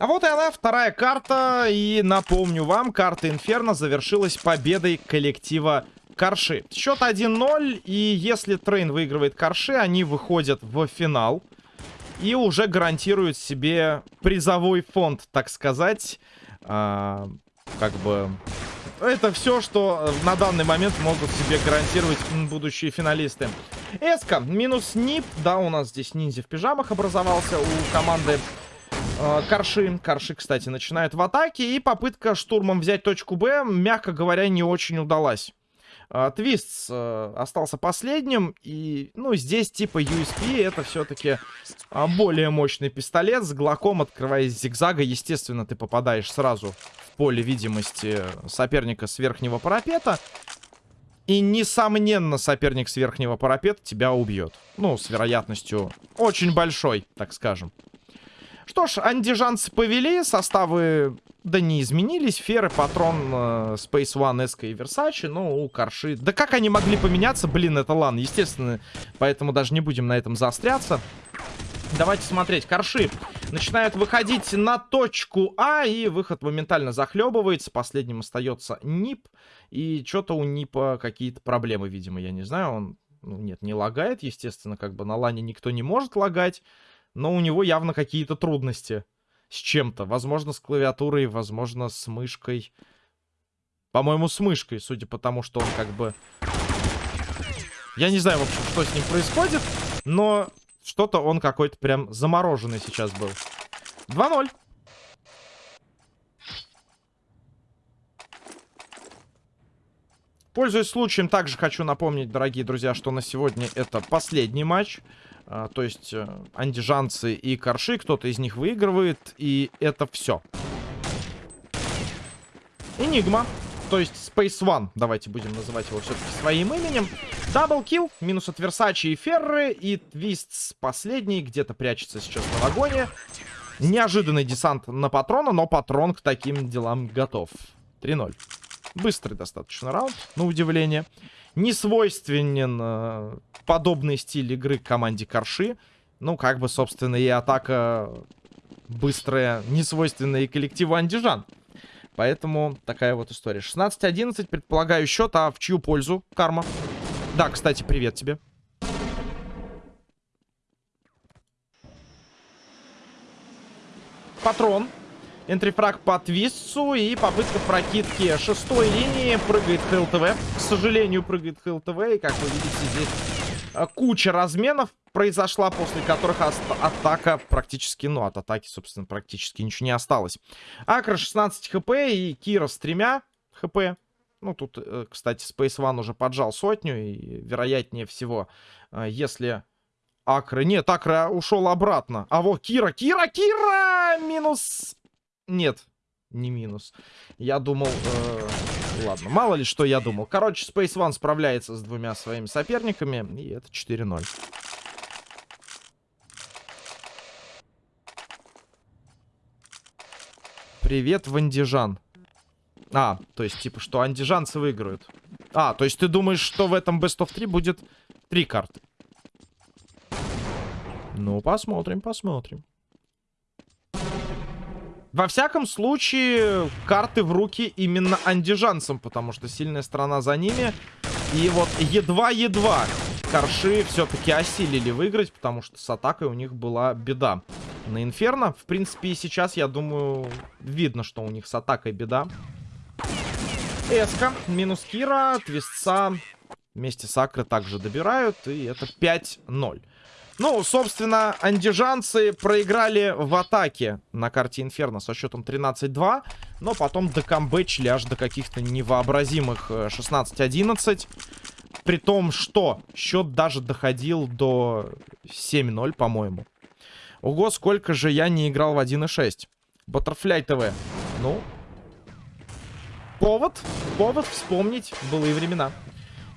А вот и она, вторая карта. И напомню вам, карта Инферно завершилась победой коллектива Карши. Счет 1-0. И если Трейн выигрывает Карши, они выходят в финал. И уже гарантируют себе призовой фонд, так сказать. А, как бы... Это все, что на данный момент могут себе гарантировать будущие финалисты. Эска, минус нип. Да, у нас здесь ниндзя в пижамах образовался у команды Карши. Карши, кстати, начинает в атаке. И попытка штурмом взять точку Б, мягко говоря, не очень удалась. А, Твист э, остался последним. И, ну, здесь типа USP это все-таки более мощный пистолет. С глоком, открываясь зигзага, естественно, ты попадаешь сразу в поле видимости соперника с верхнего парапета. И, несомненно, соперник с верхнего парапета тебя убьет. Ну, с вероятностью очень большой, так скажем. Что ж, андижанцы повели, составы, да не изменились. Феры, Патрон, э, Space One, Эска и Версачи, ну, у Карши. Да как они могли поменяться? Блин, это лан, естественно. Поэтому даже не будем на этом заостряться. Давайте смотреть. Карши начинают выходить на точку А, и выход моментально захлебывается. Последним остается Нип. И что-то у Нипа какие-то проблемы, видимо, я не знаю. Он, ну, нет, не лагает, естественно, как бы на лане никто не может лагать но у него явно какие-то трудности с чем-то. Возможно, с клавиатурой, возможно, с мышкой. По-моему, с мышкой, судя по тому, что он как бы... Я не знаю, в общем, что с ним происходит, но что-то он какой-то прям замороженный сейчас был. 2-0. Пользуясь случаем, также хочу напомнить, дорогие друзья, что на сегодня это последний матч. А, то есть э, андижанцы и корши, кто-то из них выигрывает, и это все. Энигма, то есть Space One, давайте будем называть его все-таки своим именем. Даблкил, минус от Версачи и Ферры, и Твист последний, где-то прячется сейчас на вагоне. Неожиданный десант на патрона, но патрон к таким делам готов. 3-0. Быстрый достаточно раунд, на удивление не свойственен э, подобный стиль игры команде Корши. Ну, как бы, собственно, и атака быстрая, не свойственная и коллективу Андижан. Поэтому такая вот история. 16-11, предполагаю, счет. А в чью пользу? Карма. Да, кстати, привет тебе. Патрон. Энтрифраг по твистцу и попытка прокидки шестой линии. Прыгает ХЛТВ. К сожалению, прыгает ХЛТВ. И, как вы видите, здесь э, куча разменов произошла, после которых атака практически, ну, от атаки, собственно, практически ничего не осталось. Акра 16 хп и Кира с тремя хп. Ну, тут, э, кстати, Space One уже поджал сотню, и вероятнее всего, э, если Акры... Нет, Акра ушел обратно. А вот Кира, Кира, Кира! Минус нет, не минус. Я думал... Э, ладно, мало ли что я думал. Короче, Space One справляется с двумя своими соперниками. И это 4-0. Привет, Вандижан. А, то есть, типа, что андижанцы выиграют. А, то есть ты думаешь, что в этом Best of 3 будет три карты? Ну, посмотрим, посмотрим. Во всяком случае, карты в руки именно андижанцам, потому что сильная сторона за ними. И вот едва-едва корши все-таки осилили выиграть, потому что с атакой у них была беда. На Инферно, в принципе, и сейчас, я думаю, видно, что у них с атакой беда. Эска, минус Кира, Твистца вместе с Акры также добирают, и это 5-0. Ну, собственно, андижанцы проиграли в атаке на карте Инферно со счетом 13-2. Но потом докамбэчили аж до каких-то невообразимых 16-11. Э, При том, что счет даже доходил до 7-0, по-моему. Ого, сколько же я не играл в 1.6. Butterfly TV. Ну, повод, повод вспомнить былые времена.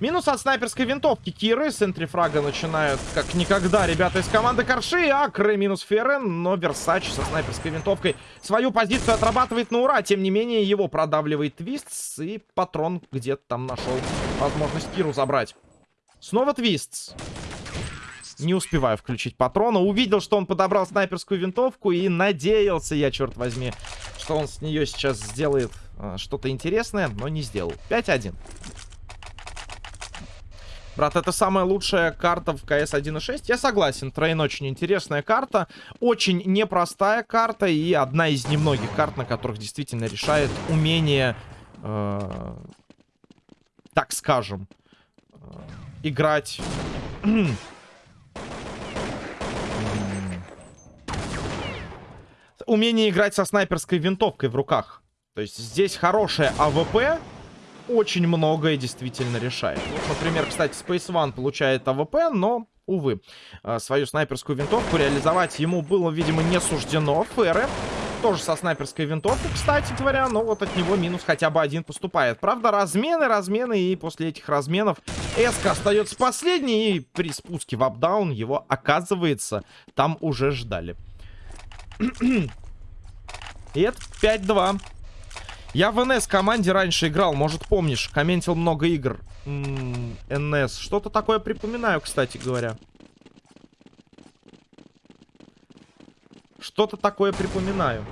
Минус от снайперской винтовки Киры. С энтрифрага начинают как никогда ребята из команды Корши. Акры минус Ферен. Но Версач со снайперской винтовкой свою позицию отрабатывает на ура. Тем не менее, его продавливает Твистс. И патрон где-то там нашел возможность Киру забрать. Снова Твистс. Не успеваю включить патрона. Увидел, что он подобрал снайперскую винтовку и надеялся я, черт возьми, что он с нее сейчас сделает э, что-то интересное, но не сделал. 5-1. Брат, это самая лучшая карта в КС 1.6. Я согласен, Трейн очень интересная карта. Очень непростая карта и одна из немногих карт, на которых действительно решает умение, э, так скажем, э, играть... умение играть со снайперской винтовкой в руках. То есть здесь хорошая АВП, очень многое действительно решает. Вот, например, кстати, Space One получает АВП, но, увы, э, свою снайперскую винтовку реализовать ему было, видимо, не суждено. Ферре тоже со снайперской винтовкой, кстати говоря, но вот от него минус хотя бы один поступает. Правда, размены, размены, и после этих разменов Эска остается последней, и при спуске в апдаун его, оказывается, там уже ждали. и это 5-2. Я в НС команде раньше играл, может помнишь, комментил много игр. НС, что-то такое припоминаю, кстати говоря. Что-то такое припоминаю.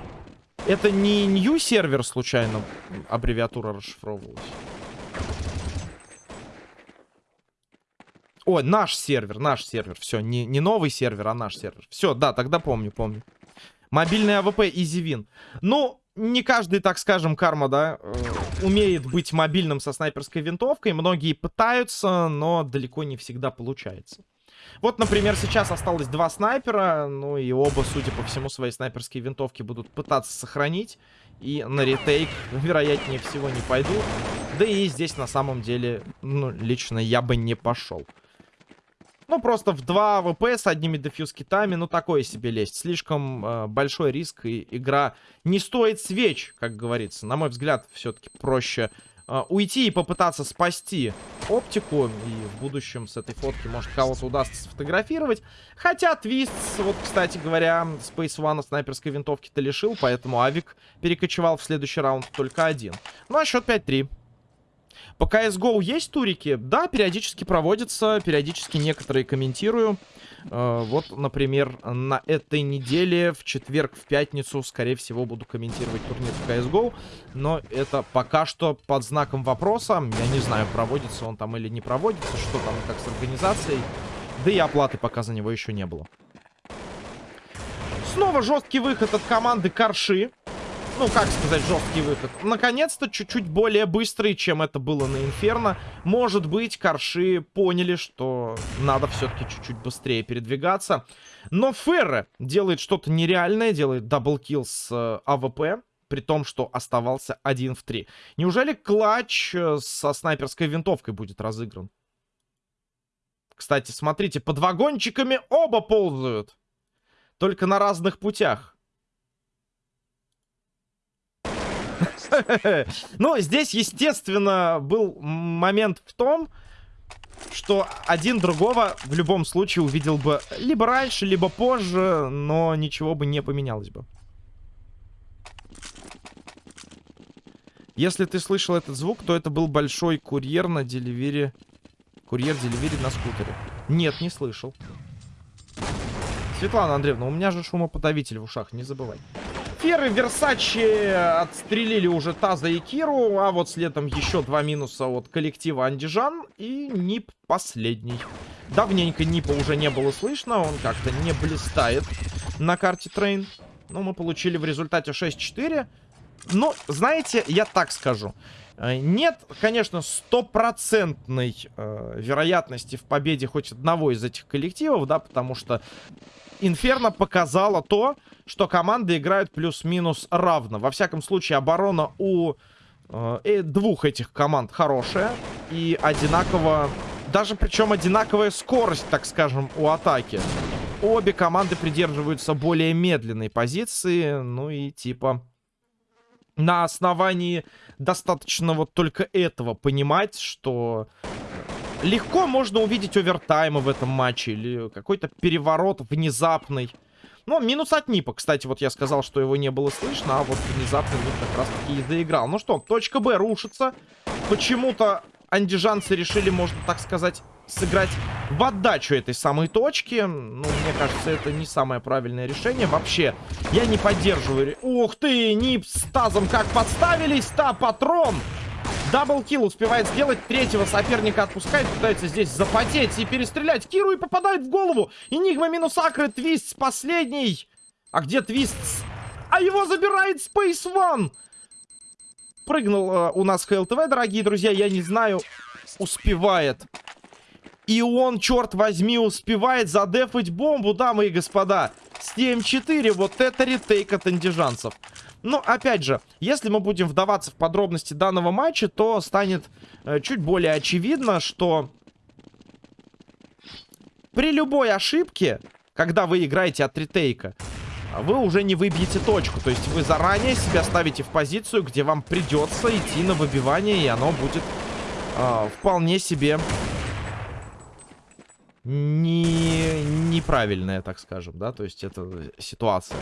Это не new сервер случайно аббревиатура расшифровывалась? Ой, наш сервер, наш сервер. Все, не, не новый сервер, а наш сервер. Все, да, тогда помню, помню. Мобильный АВП EasyWin. Ну, не каждый, так скажем, карма, да, э, умеет быть мобильным со снайперской винтовкой. Многие пытаются, но далеко не всегда получается. Вот, например, сейчас осталось два снайпера, ну и оба, судя по всему, свои снайперские винтовки будут пытаться сохранить. И на retake, вероятнее всего, не пойдут. Да и здесь, на самом деле, ну, лично я бы не пошел. Ну, просто в 2 АВП с одними defuse kit ами, ну, такое себе лезть. Слишком э, большой риск, и игра не стоит свеч, как говорится. На мой взгляд, все-таки проще э, уйти и попытаться спасти оптику. И в будущем с этой фотки, может, кого-то удастся сфотографировать. Хотя Твист, вот, кстати говоря, Space One снайперской винтовки-то лишил, поэтому Авик перекочевал в следующий раунд только один. Ну, а счет 5-3. По CSGO есть турики? Да, периодически проводятся, периодически некоторые комментирую. Э, вот, например, на этой неделе, в четверг, в пятницу, скорее всего, буду комментировать турнир в CSGO. Но это пока что под знаком вопроса. Я не знаю, проводится он там или не проводится, что там как с организацией. Да и оплаты пока за него еще не было. Снова жесткий выход от команды Карши ну, как сказать, жесткий выход. Наконец-то чуть-чуть более быстрый, чем это было на Инферно. Может быть, Корши поняли, что надо все-таки чуть-чуть быстрее передвигаться. Но Ферре делает что-то нереальное, делает double kill с э, АВП. При том, что оставался один в три. Неужели clutch э, со снайперской винтовкой будет разыгран? Кстати, смотрите, под вагончиками оба ползают. Только на разных путях. Ну, здесь, естественно, был момент в том, что один другого в любом случае увидел бы либо раньше, либо позже, но ничего бы не поменялось бы. Если ты слышал этот звук, то это был большой курьер на деливере... Курьер-деливере на скутере. Нет, не слышал. Светлана Андреевна, у меня же шумоподавитель в ушах, не забывай сферы. Версачи отстрелили уже Таза и Киру. А вот следом еще два минуса от коллектива Андижан. И Нип последний. Давненько Нипа уже не было слышно. Он как-то не блистает на карте Train. Но мы получили в результате 6-4. Но, знаете, я так скажу. Э, нет, конечно, стопроцентной э, вероятности в победе хоть одного из этих коллективов, да, потому что Инферно показала то, что команды играют плюс-минус равно. Во всяком случае, оборона у э, э, двух этих команд хорошая. И одинаково... Даже причем одинаковая скорость, так скажем, у атаки. Обе команды придерживаются более медленной позиции. Ну и типа... На основании достаточно вот только этого понимать, что легко можно увидеть овертаймы в этом матче или какой-то переворот внезапный. Ну, минус от Нипа, кстати, вот я сказал, что его не было слышно, а вот внезапно Нип как раз-таки и доиграл. Ну что, точка Б рушится. Почему-то андижанцы решили, можно так сказать, сыграть в отдачу этой самой точки. Ну, мне кажется, это не самое правильное решение. Вообще, я не поддерживаю... Ух ты, Нип с Тазом как подставились. Та, патрон. Даблкил успевает сделать. Третьего соперника отпускает. Пытается здесь запотеть и перестрелять Киру и попадает в голову. Энигма минус Акры. Твист последний. А где Твист? А его забирает Space One. Прыгнул э, у нас ХЛТВ, дорогие друзья. Я не знаю, успевает. И он, черт возьми, успевает задефать бомбу, дамы и господа. С ТМ4. Вот это ретейк от андижанцев. Но, опять же, если мы будем вдаваться в подробности данного матча, то станет э, чуть более очевидно, что при любой ошибке, когда вы играете от ретейка, вы уже не выбьете точку. То есть вы заранее себя ставите в позицию, где вам придется идти на выбивание, и оно будет э, вполне себе не неправильная, так скажем, да, то есть это ситуация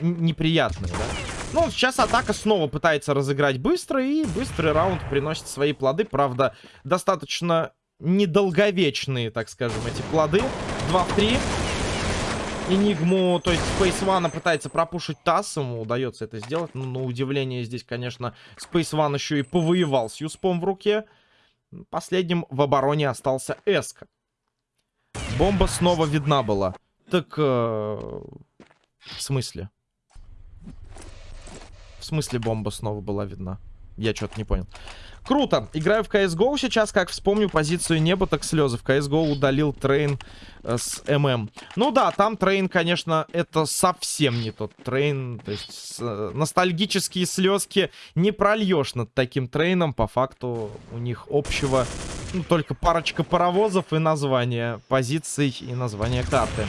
неприятная, да. Ну, сейчас атака снова пытается разыграть быстро, и быстрый раунд приносит свои плоды, правда, достаточно недолговечные, так скажем, эти плоды. 2 в 3. Энигму, то есть One пытается пропушить тасс, ему удается это сделать. Но на удивление здесь, конечно, One еще и повоевал с Юспом в руке. Последним в обороне остался Эска. Бомба снова видна была. Так, э, в смысле? В смысле бомба снова была видна? Я что-то не понял. Круто. Играю в CSGO сейчас, как вспомню позицию неба, так слезы. В CSGO удалил Train э, с ММ. Ну да, там Train, конечно, это совсем не тот Train. То есть с, э, ностальгические слезки не прольешь над таким Train ом. По факту у них общего ну, только парочка паровозов и название позиций и название карты.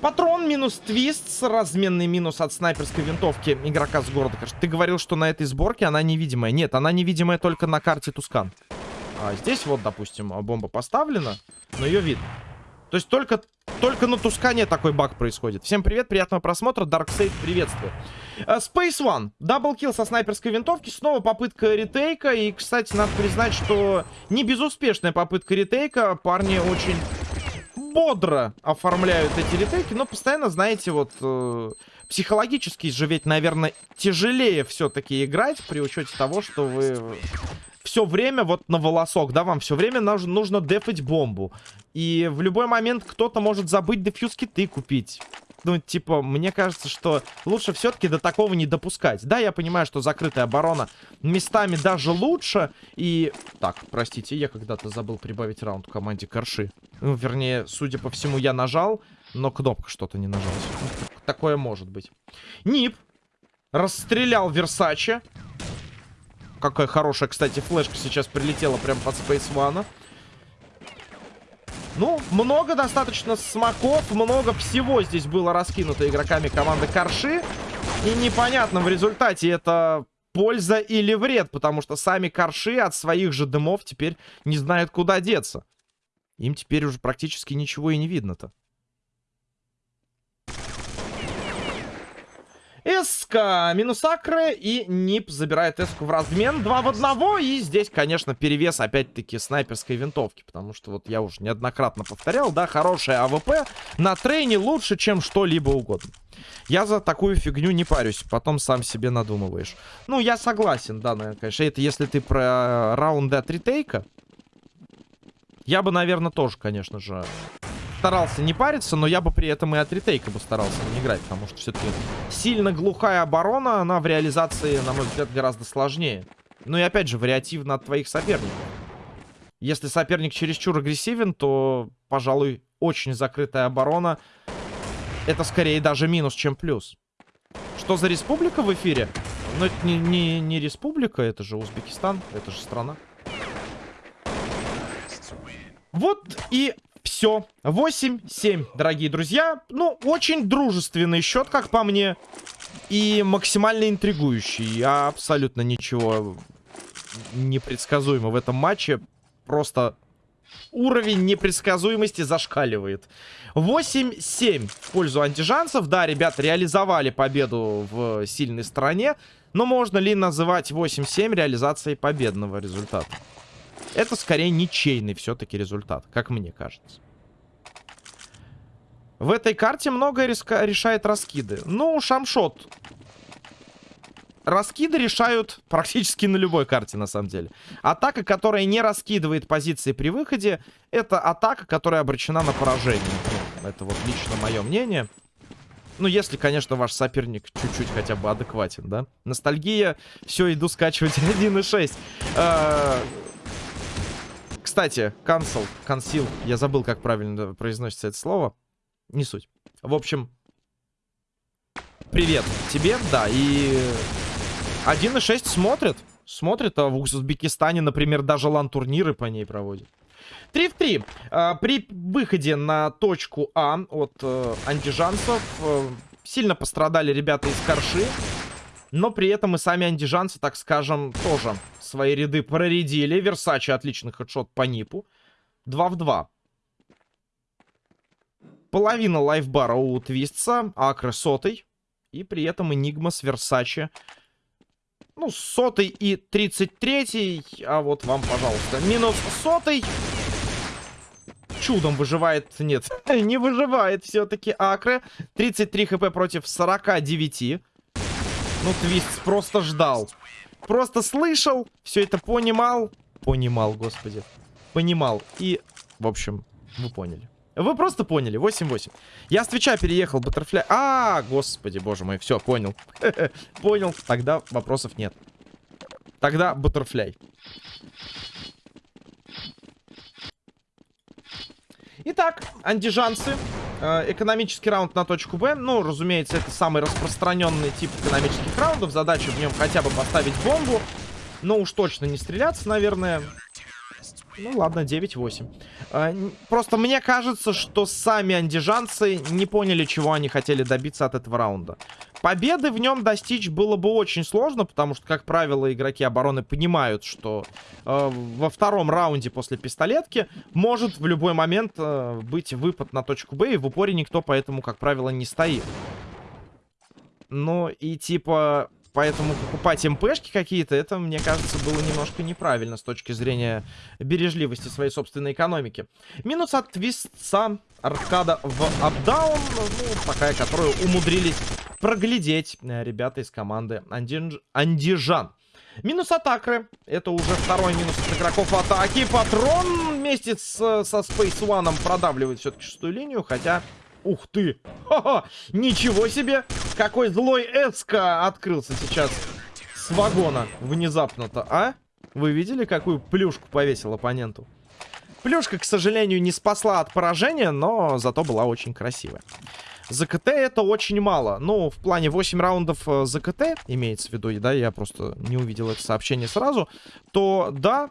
Патрон минус твист, разменный минус от снайперской винтовки игрока с города. Ты говорил, что на этой сборке она невидимая. Нет, она невидимая только на карте Тускан. А здесь вот, допустим, бомба поставлена, но ее видно. То есть только, только на Тускане такой баг происходит. Всем привет, приятного просмотра. Darkseid, приветствую. Uh, Space One. Даблкил со снайперской винтовки. Снова попытка ретейка. И, кстати, надо признать, что не безуспешная попытка ретейка. Парни очень бодро оформляют эти ретейки, но постоянно, знаете, вот э, психологически же ведь, наверное, тяжелее все-таки играть при учете того, что вы все время вот на волосок, да, вам все время нужно, нужно дефать бомбу. И в любой момент кто-то может забыть дефьюз киты купить. Ну, типа, мне кажется, что лучше все-таки до такого не допускать. Да, я понимаю, что закрытая оборона местами даже лучше. И... Так, простите, я когда-то забыл прибавить раунд команде Корши. Ну, вернее, судя по всему, я нажал, но кнопка что-то не нажалась. Такое может быть. Нип расстрелял Версаче. Какая хорошая, кстати, флешка сейчас прилетела прям под Space One. Ну, много достаточно смоков, много всего здесь было раскинуто игроками команды Корши. И непонятно в результате это польза или вред, потому что сами Корши от своих же дымов теперь не знают, куда деться. Им теперь уже практически ничего и не видно-то. Эска минус Акры и Нип забирает Эску в размен. Два в одного. И здесь, конечно, перевес опять-таки снайперской винтовки. Потому что вот я уже неоднократно повторял, да, хорошая АВП на Train е лучше, чем что-либо угодно. Я за такую фигню не парюсь, потом сам себе надумываешь. Ну, я согласен, да, наверное, конечно. Это если ты про раунды от ретейка. Я бы, наверное, тоже, конечно же, старался не париться, но я бы при этом и от ретейка бы старался не играть, потому что все-таки сильно глухая оборона, она в реализации, на мой взгляд, гораздо сложнее. Ну и опять же, вариативно от твоих соперников. Если соперник чересчур агрессивен, то, пожалуй, очень закрытая оборона. Это скорее даже минус, чем плюс. Что за республика в эфире? Ну, это не, не, не республика, это же Узбекистан, это же страна. Вот и все. 8-7, дорогие друзья. Ну, очень дружественный счет, как по мне. И максимально интригующий. Абсолютно ничего непредсказуемо в этом матче. Просто уровень непредсказуемости зашкаливает. 8-7 в пользу антижанцев. Да, ребята реализовали победу в сильной стороне. Но можно ли называть 8-7 реализацией победного результата? Это скорее ничейный все-таки результат, как мне кажется. В этой карте многое решает раскиды. Ну, шамшот. Раскиды решают практически на любой карте, на самом деле. Атака, которая не раскидывает позиции при выходе, это атака, которая обречена на поражение. Это вот лично мое мнение. Ну, если, конечно, ваш соперник чуть-чуть хотя бы адекватен, да? Ностальгия. Все, иду скачивать 1.6. Кстати, cancel, консил. Я забыл, как правильно произносится это слово. Не суть. В общем, привет тебе, да, и 1.6 смотрит. Смотрит, а в Узбекистане, например, даже лан-турниры по ней проводят. 3 в 3. А, при выходе на точку А от э, андижанцев э, сильно пострадали ребята из Корши. Но при этом и сами андижанцы, так скажем, тоже свои ряды проредили. Версачи отличный хедшот по Нипу. 2 в 2. Половина лайфбара у Твистса, Акры сотый. И при этом Энигма с Версачи. Ну, сотый и тридцать третий. А вот вам, пожалуйста, минус сотый. Чудом выживает... Нет, не выживает все-таки Акры. 33 хп против 49. Ну, Твист просто ждал. Просто слышал, все это понимал. Понимал, господи. Понимал. И, в общем, вы поняли. Вы просто поняли, 8-8. Я с Твича переехал, Баттерфляй. А, господи, боже мой, все, понял. понял, тогда вопросов нет. Тогда Баттерфляй. Итак, андижанцы. Э, экономический раунд на точку Б. Ну, разумеется, это самый распространенный тип экономических раундов. Задача в нем хотя бы поставить бомбу. Но уж точно не стреляться, наверное. Ну ладно, 9-8. А, просто мне кажется, что сами андижанцы не поняли, чего они хотели добиться от этого раунда. Победы в нем достичь было бы очень сложно, потому что, как правило, игроки обороны понимают, что э, во втором раунде после пистолетки может в любой момент э, быть выпад на точку Б, и в упоре никто поэтому, как правило, не стоит. Ну и типа Поэтому покупать МПшки какие-то, это, мне кажется, было немножко неправильно с точки зрения бережливости своей собственной экономики. Минус от твистца аркада в апдаун, ну, такая, которую умудрились проглядеть э, ребята из команды. Андижан. Минус атакры. Это уже второй минус от игроков атаки. Патрон вместе с, со Space One продавливает все-таки шестую линию, хотя Ух ты! Ха-ха! Ничего себе! Какой злой Эска открылся сейчас с вагона внезапно-то, а? Вы видели, какую плюшку повесил оппоненту? Плюшка, к сожалению, не спасла от поражения, но зато была очень красивая. За КТ это очень мало. Ну, в плане 8 раундов э, за КТ, имеется в виду, да, я просто не увидел это сообщение сразу, то да,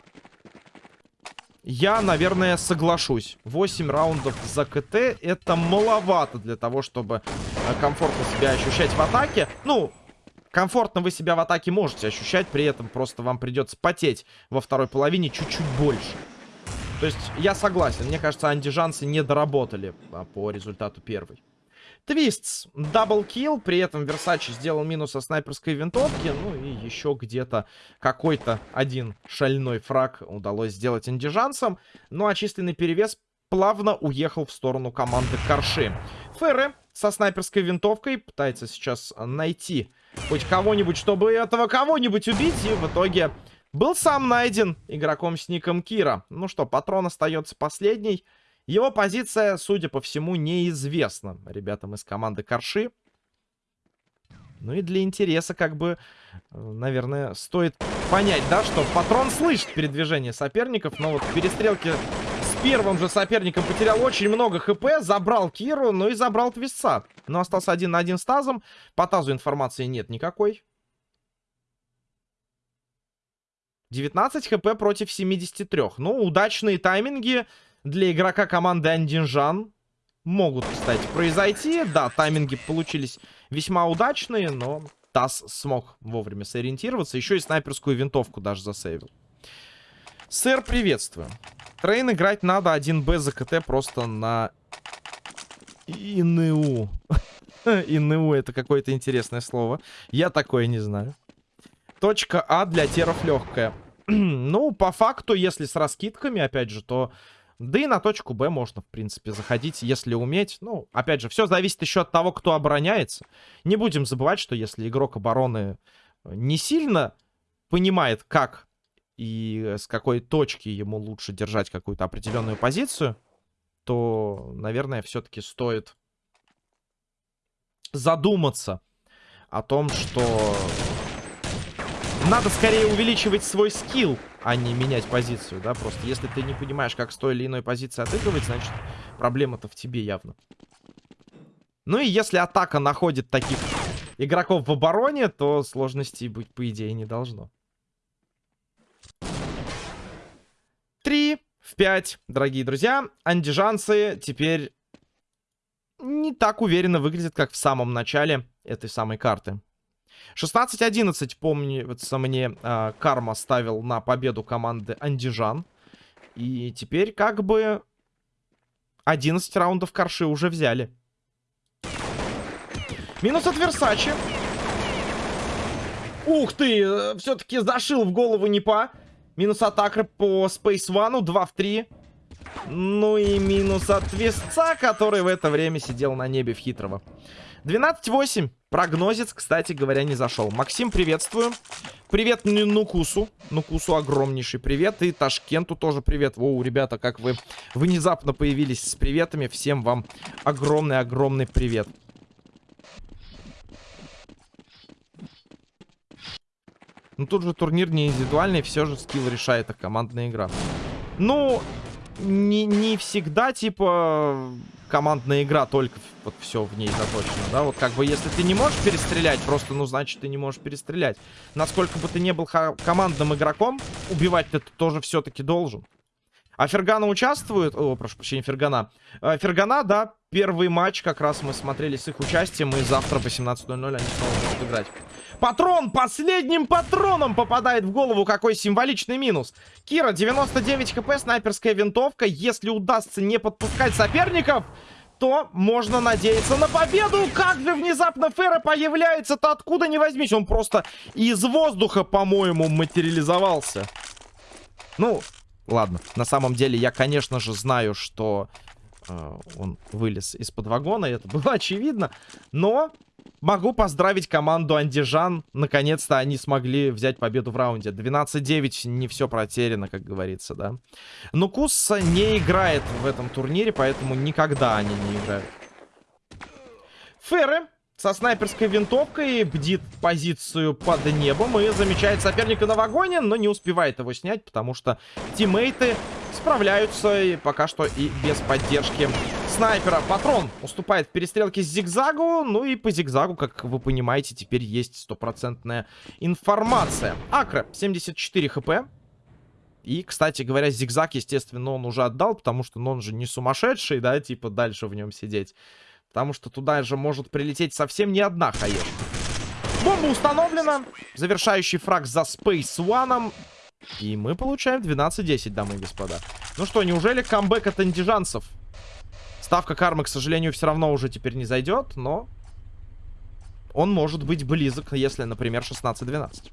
я, наверное, соглашусь. 8 раундов за КТ это маловато для того, чтобы э, комфортно себя ощущать в атаке. Ну, комфортно вы себя в атаке можете ощущать, при этом просто вам придется потеть во второй половине чуть-чуть больше. То есть я согласен, мне кажется, андижанцы не доработали а, по результату первой. Твистс, double kill, при этом Версачи сделал минус со снайперской винтовки, ну и еще где-то какой-то один шальной фраг удалось сделать андижанцам, ну а численный перевес плавно уехал в сторону команды Корши. Ферре со снайперской винтовкой пытается сейчас найти хоть кого-нибудь, чтобы этого кого-нибудь убить, и в итоге был сам найден игроком с ником Кира. Ну что, патрон остается последний. Его позиция, судя по всему, неизвестна ребятам из команды Корши. Ну и для интереса, как бы, э, наверное, стоит понять, да, что патрон слышит передвижение соперников, но вот в перестрелке с первым же соперником потерял очень много хп, забрал Киру, ну и забрал Твисца. Но остался один на один с Тазом. По Тазу информации нет никакой. 19 хп против 73. Ну, удачные тайминги для игрока команды Андижан могут, кстати, произойти. Да, тайминги получились весьма удачные, но Таз смог вовремя сориентироваться. Еще и снайперскую винтовку даже засейвил. Сэр, приветствую. Train играть надо 1Б за КТ просто на ИНУ. ИНУ это какое-то интересное слово. Я такое не знаю. Точка А для теров легкая. ну, по факту, если с раскидками, опять же, то... Да и на точку Б можно, в принципе, заходить, если уметь. Ну, опять же, все зависит еще от того, кто обороняется. Не будем забывать, что если игрок обороны не сильно понимает, как и с какой точки ему лучше держать какую-то определенную позицию, то, наверное, все-таки стоит задуматься о том, что надо скорее увеличивать свой скилл, а не менять позицию, да, просто если ты не понимаешь, как с той или иной позиции отыгрывать, значит, проблема-то в тебе явно. Ну и если атака находит таких игроков в обороне, то сложностей быть, по идее, не должно. Три в пять, дорогие друзья. Андижанцы теперь не так уверенно выглядят, как в самом начале этой самой карты. 16-11, помнится мне, э, Карма ставил на победу команды Андижан. И теперь как бы 11 раундов Карши уже взяли. Минус от Версачи. Ух ты, э, все-таки зашил в голову Непа. Минус атака по Space One, 2 в 3. Ну и минус от Весца, который в это время сидел на небе в хитрого. 12-8. Прогнозец, кстати говоря, не зашел. Максим, приветствую. Привет Нукусу. Нукусу огромнейший привет. И Ташкенту тоже привет. Воу, ребята, как вы внезапно появились с приветами. Всем вам огромный-огромный привет. Ну тут же турнир не индивидуальный, все же скилл решает, а командная игра. Ну, не, не всегда, типа, командная игра, только вот все в ней заточено, да? Вот как бы, если ты не можешь перестрелять, просто, ну, значит, ты не можешь перестрелять. Насколько бы ты не был командным игроком, убивать ты тоже все-таки должен. А Фергана участвует... О, прошу прощения, Фергана. А, Фергана, да, первый матч как раз мы смотрели с их участием, и завтра в 18.00 они снова будут играть. Патрон последним патроном попадает в голову. Какой символичный минус. Кира, 99 хп, снайперская винтовка. Если удастся не подпускать соперников, то можно надеяться на победу. Как же внезапно Фера появляется-то откуда не возьмись. Он просто из воздуха, по-моему, материализовался. Ну, ладно. На самом деле, я, конечно же, знаю, что он вылез из-под вагона. Это было очевидно. Но Могу поздравить команду Андижан. Наконец-то они смогли взять победу в раунде. 12-9, не все протеряно, как говорится, да. Но Кус не играет в этом турнире, поэтому никогда они не играют. Ферры со снайперской винтовкой бдит позицию под небом и замечает соперника на вагоне, но не успевает его снять, потому что тиммейты справляются и пока что и без поддержки снайпера. Патрон уступает в перестрелке с зигзагу. Ну и по зигзагу, как вы понимаете, теперь есть стопроцентная информация. Акра, 74 хп. И, кстати говоря, зигзаг, естественно, он уже отдал, потому что ну, он же не сумасшедший, да, типа дальше в нем сидеть. Потому что туда же может прилететь совсем не одна хаешка. Бомба установлена. Завершающий фраг за Space One. И мы получаем 12-10, дамы и господа. Ну что, неужели камбэк от андижанцев? Ставка кармы, к сожалению, все равно уже теперь не зайдет, но... Он может быть близок, если, например, 16-12.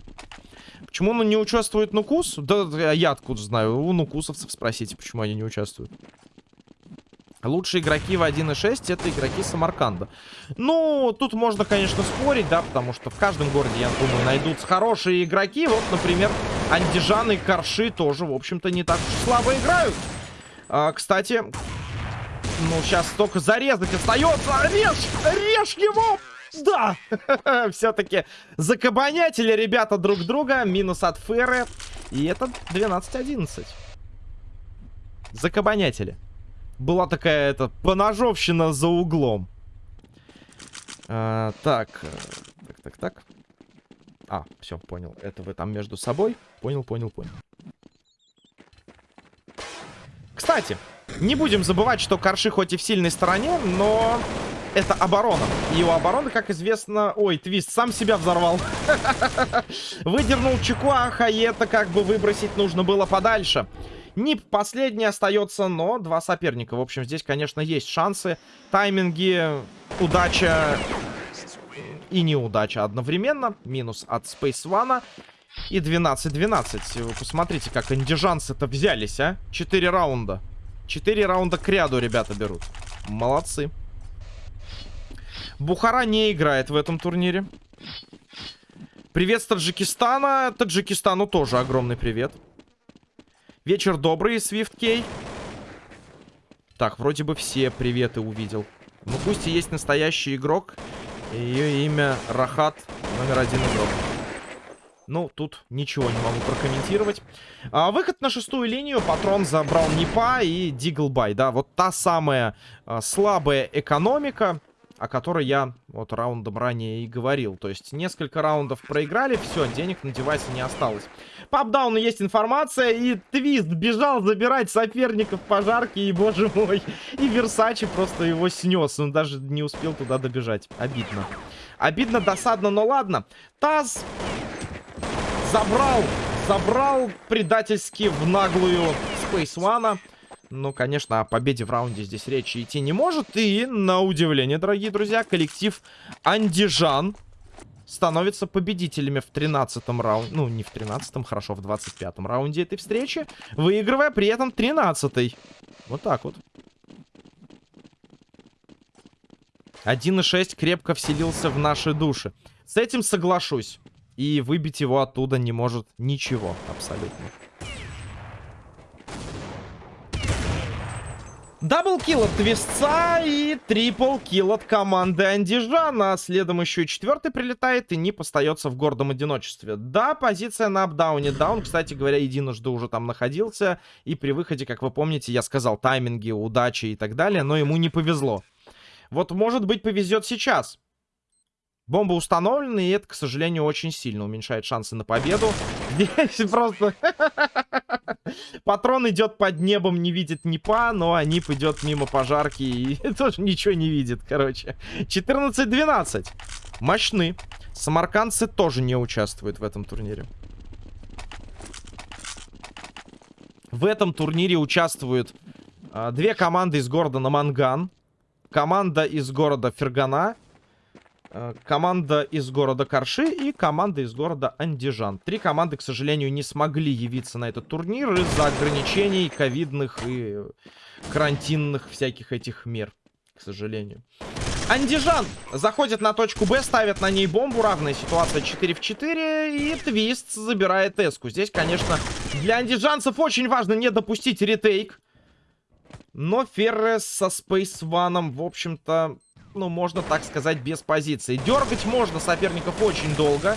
Почему он не участвует Нукус? Да я откуда знаю. У нукусовцев спросите, почему они не участвуют. Лучшие игроки в 1.6 это игроки Самарканда. Ну, тут можно, конечно, спорить, да, потому что в каждом городе, я думаю, найдутся хорошие игроки. Вот, например, Андижан и Карши тоже, в общем-то, не так уж слабо играют. А, кстати, ну, сейчас только зарезать остается. Режь! Режь его! Да! Все-таки закабанятели ребята друг друга. Минус от Феры. И это 12-11. Закабанятели была такая, это, поножовщина за углом. А, так, э, так, так, так. А, все, понял. Это вы там между собой. Понял, понял, понял. Кстати, не будем забывать, что Карши хоть и в сильной стороне, но это оборона. И у обороны, как известно... Ой, Твист сам себя взорвал. Выдернул Чекуаха, и это как бы выбросить нужно было подальше. Нип последний остается, но два соперника. В общем, здесь, конечно, есть шансы. Тайминги, удача и неудача одновременно. Минус от Space One. И 12-12. Вы посмотрите, как андижанцы-то взялись, а? Четыре раунда. Четыре раунда к ряду ребята берут. Молодцы. Бухара не играет в этом турнире. Привет с Таджикистана. Таджикистану тоже огромный привет. Вечер добрый, Свифт Кей. Так, вроде бы все приветы увидел. Ну, пусть и есть настоящий игрок. Ее имя Рахат, номер один игрок. Ну, тут ничего не могу прокомментировать. А, выход на шестую линию. Патрон забрал Непа и Диглбай. Да, вот та самая а, слабая экономика о которой я вот раундом ранее и говорил. То есть несколько раундов проиграли, все, денег на девайсе не осталось. По апдауну есть информация, и Твист бежал забирать соперников пожарки, и, боже мой, и Версачи просто его снес. Он даже не успел туда добежать. Обидно. Обидно, досадно, но ладно. Таз забрал, забрал предательски в наглую One. Ну, конечно, о победе в раунде здесь речи идти не может. И, на удивление, дорогие друзья, коллектив Андижан становится победителями в 13-м раунде. Ну, не в 13-м, хорошо, в 25-м раунде этой встречи. Выигрывая при этом 13-й. Вот так вот. 1.6 крепко вселился в наши души. С этим соглашусь. И выбить его оттуда не может ничего абсолютно. Даблкил от Твистца и трипл килл от команды Андижана. Следом еще и четвертый прилетает, и Нип остается в гордом одиночестве. Да, позиция на апдауне. Даун, кстати говоря, единожды уже там находился. И при выходе, как вы помните, я сказал тайминги, удачи и так далее, но ему не повезло. Вот, может быть, повезет сейчас. Бомба установлена, и это, к сожалению, очень сильно уменьшает шансы на победу. Здесь просто... Патрон идет под небом, не видит Непа, но Анип идет мимо пожарки и тоже ничего не видит, короче. 14-12. Мощны. Самаркандцы тоже не участвуют в этом турнире. В этом турнире участвуют а, две команды из города Наманган, команда из города Фергана Э, команда из города Карши и команда из города Андижан. Три команды, к сожалению, не смогли явиться на этот турнир из-за ограничений ковидных и карантинных всяких этих мер, к сожалению. Андижан заходит на точку Б, ставит на ней бомбу. Равная ситуация 4 в 4. И Твист забирает эску. Здесь, конечно, для андижанцев очень важно не допустить retake. Но Феррес со One, в общем-то, ну, можно так сказать, без позиции. Дергать можно соперников очень долго.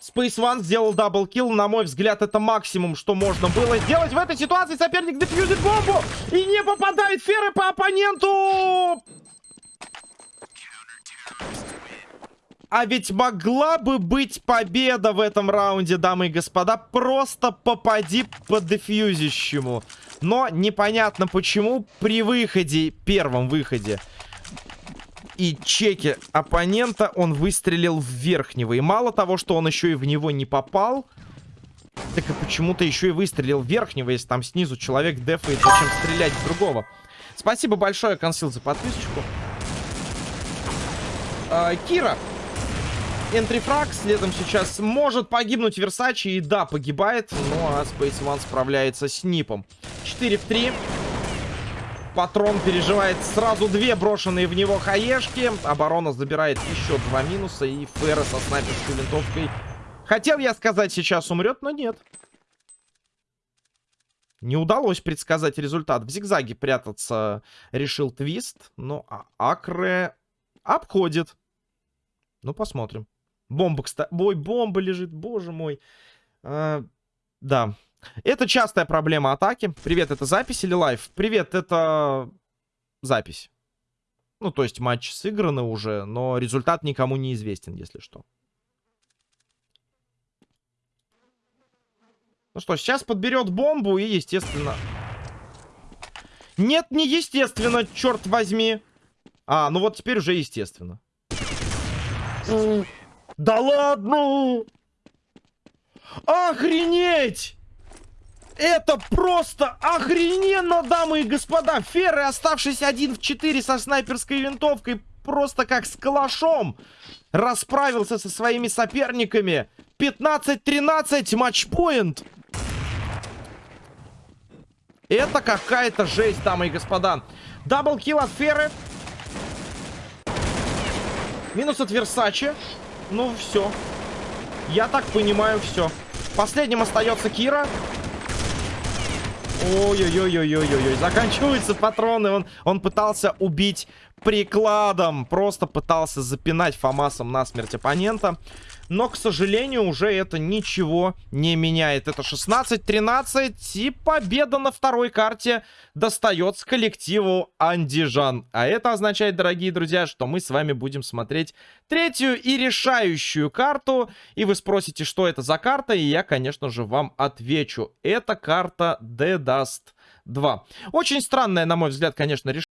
Space One сделал double kill. На мой взгляд, это максимум, что можно было сделать. В этой ситуации соперник дефьюзит бомбу и не попадает феры по оппоненту. А ведь могла бы быть победа в этом раунде, дамы и господа. Просто попади по дефьюзящему. Но непонятно почему при выходе, первом выходе, и чеки оппонента он выстрелил в верхнего. И мало того, что он еще и в него не попал, так и почему-то еще и выстрелил в верхнего, если там снизу человек дефает, зачем стрелять в другого. Спасибо большое, Консил, за подписочку. А, Кира. Энтрифраг. Следом сейчас может погибнуть Версачи. И да, погибает. Ну а Space One справляется с Нипом. 4 в 3. Патрон переживает сразу две брошенные в него хаешки. Оборона забирает еще два минуса. И Ферра со снайперской винтовкой. Хотел я сказать, сейчас умрет, но нет. Не удалось предсказать результат. В зигзаге прятаться решил Твист. Но а Акре обходит. Ну, посмотрим. Бомба, кстати. Ой, бомба лежит, боже мой. А, да, это частая проблема атаки. Привет, это запись или live? Привет, это запись. Ну, то есть матчи сыграны уже, но результат никому не известен, если что. Ну что, сейчас подберет бомбу и, естественно... Нет, не естественно, черт возьми. А, ну вот теперь уже естественно. Да ладно! Охренеть! Это просто охрененно, дамы и господа. Ферры, оставшись один в 4 со снайперской винтовкой, просто как с калашом расправился со своими соперниками. 15-13, матчпоинт. Это какая-то жесть, дамы и господа. Даблкил от Феры. Минус от Версачи. Ну, все. Я так понимаю, все. Последним остается Кира. Ой-ой-ой-ой-ой-ой. Заканчиваются патроны. Он, он пытался убить прикладом. Просто пытался запинать Фомасом насмерть оппонента. Но, к сожалению, уже это ничего не меняет. Это 16-13. И победа на второй карте достается коллективу Андижан. А это означает, дорогие друзья, что мы с вами будем смотреть третью и решающую карту. И вы спросите, что это за карта. И я, конечно же, вам отвечу. Это карта The Dust 2. Очень странная, на мой взгляд, конечно, решение.